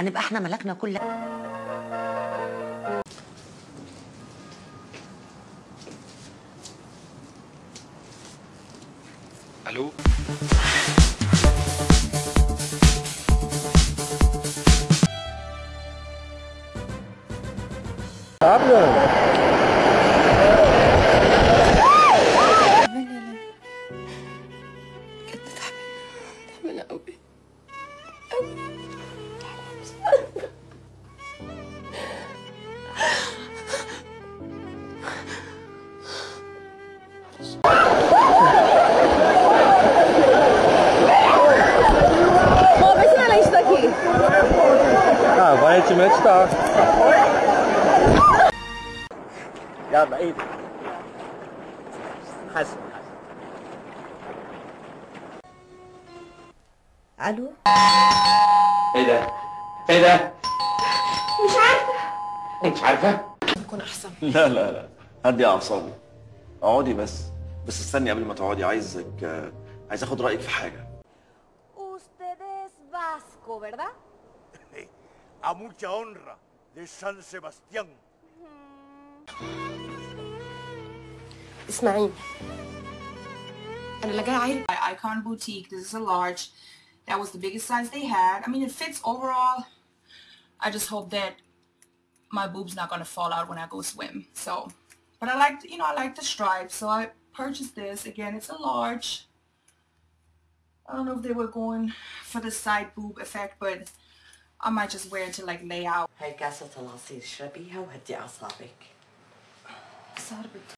هنبقى إحنا ملكنا كل ألو؟ تعبانة aparentemente بعيد حسن ألو إيه ده؟ إيه ده؟ مش عارفه انت عارفه؟ نكون احسن لا لا لا هدي اعصابي اقعدي بس بس استني قبل ما تقعدي عايزك عايز اخد رايك في حاجة ustedes vasco verdad? a mucha honra de San Sebastián. اسمعيني أنا لا جاي عايرة Icon Boutique. This is a large. That was the biggest size they had. I mean, it fits overall. I just hope that my boob's not gonna fall out when I go swim. So, but I like, you know, I like the stripes. So I purchased this. Again, it's a large. I don't know if they were going for the side boob effect, but I might just wear it to like lay out. هاي كاسة العصير اشربيها وهدي اعصابك صار بت-